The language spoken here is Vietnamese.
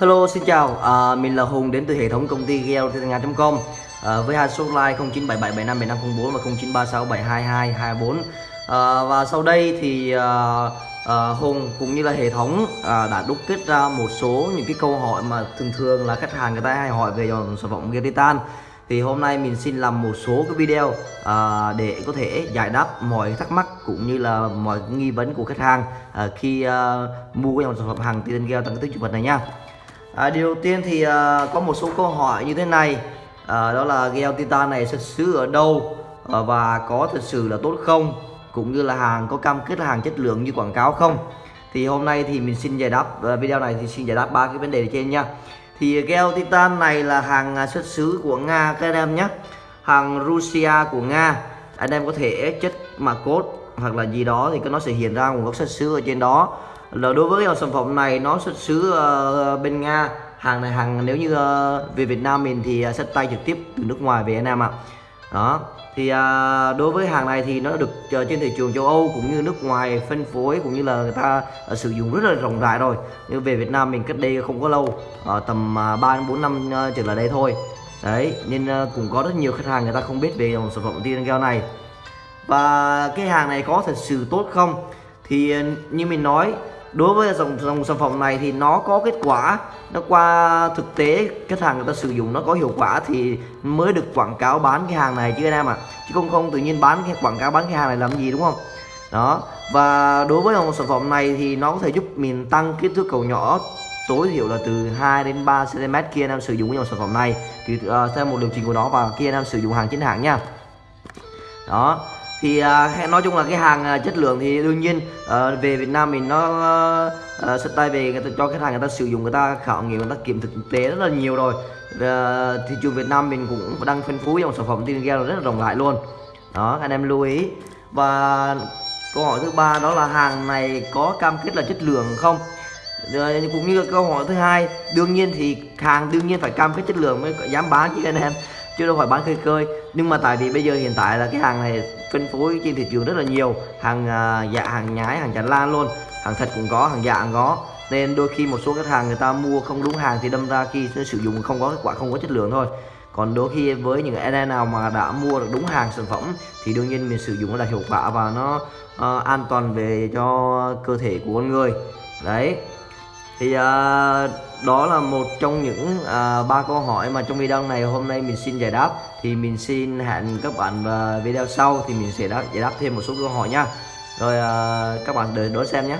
Hello xin chào, à, mình là Hùng đến từ hệ thống công ty GLTNG.com à, với hai số line 0977757504 và 0936722224 à, và sau đây thì à, à, Hùng cũng như là hệ thống à, đã đúc kết ra một số những cái câu hỏi mà thường thường là khách hàng người ta hay hỏi về dòng sản phẩm Geotitan thì hôm nay mình xin làm một số cái video à, để có thể giải đáp mọi thắc mắc cũng như là mọi nghi vấn của khách hàng à, khi à, mua cái dòng sản phẩm hàng Titan Gel tăng tích chụp vật này nha à, điều đầu tiên thì à, có một số câu hỏi như thế này. À, đó là gel titan này xuất xứ ở đâu? À, và có thật sự là tốt không? Cũng như là hàng có cam kết là hàng chất lượng như quảng cáo không? Thì hôm nay thì mình xin giải đáp à, video này thì xin giải đáp ba cái vấn đề trên nha. Thì gel titan này là hàng à, xuất xứ của nga các anh em nhé. Hàng Russia của nga. Anh em có thể chất mà code hoặc là gì đó thì nó sẽ hiện ra nguồn gốc xuất xứ ở trên đó. Là đối với dòng sản phẩm này nó xuất xứ uh, bên Nga hàng này hàng nếu như uh, về Việt Nam mình thì ờ, uh, sách tay trực tiếp từ nước ngoài về Việt Nam ạ. Đó thì uh, đối với hàng này thì nó được uh, trên thị trường châu Âu cũng như nước ngoài phân phối cũng như là người ta uh, sử dụng rất là rộng rãi rồi. Nhưng về Việt Nam mình cách đây không có lâu uh, tầm uh, 3 4 năm uh, trở lại đây thôi. Đấy nên uh, cũng có rất nhiều khách hàng người ta không biết về dòng sản phẩm tiên gel này và cái hàng này có thật sự tốt không? Thì ờ, như mình nói đối với dòng dòng sản phẩm này thì nó có kết quả. Nó qua thực tế khách hàng người ta sử dụng nó có hiệu quả thì mới được quảng cáo bán cái hàng này chứ anh em ạ. À. chứ không không tự nhiên bán cái quảng cáo bán cái hàng này làm gì đúng không? Đó. Và đối với dòng sản phẩm này thì nó có thể giúp mình tăng kích thước cầu nhỏ tối thiểu là từ 2 đến 3 cm kia anh em sử dụng cái dòng sản phẩm này. Thì uh, theo một điều chỉnh của nó và kia anh em sử dụng hàng chính hãng nha. Đó thì uh, nói chung là cái hàng uh, chất lượng thì đương nhiên uh, về Việt Nam mình nó uh, xuất tay về người ta cho khách hàng người ta sử dụng người ta khảo nghiệm người ta kiểm thực tế rất là nhiều rồi. Uh, thị trường Việt Nam mình cũng đang phân phối dòng sản phẩm tin gel rất là rộng rãi luôn. Đó anh em lưu ý. Và câu hỏi thứ ba đó là hàng này có cam kết là chất lượng không? Rồi cũng như câu hỏi thứ hai đương nhiên thì hàng đương nhiên phải cam kết chất lượng mới dám bán chứ anh em chứ đâu phải bán khơi khơi. Nhưng mà tại vì bây giờ hiện tại là cái hàng này phân phối trên thị trường rất là nhiều. Hàng uh, dạ hàng nhái hàng chản lan luôn. Hàng thật cũng có hàng dạ cũng có. Nên đôi khi một số khách hàng người ta mua không đúng hàng thì đâm ra khi sử dụng không có kết quả không có chất lượng thôi. Còn đôi khi với những e anh nào mà đã mua được đúng hàng sản phẩm thì đương nhiên mình sử dụng nó đạt hiệu quả và nó uh, an toàn về cho cơ thể của con người. Đấy thì uh, đó là một trong những uh, ba câu hỏi mà trong video này hôm nay mình xin giải đáp. Thì mình xin hẹn các bạn vào video sau thì mình sẽ đáp, giải đáp thêm một số câu hỏi nha. Rồi uh, các bạn đợi đón xem nhé.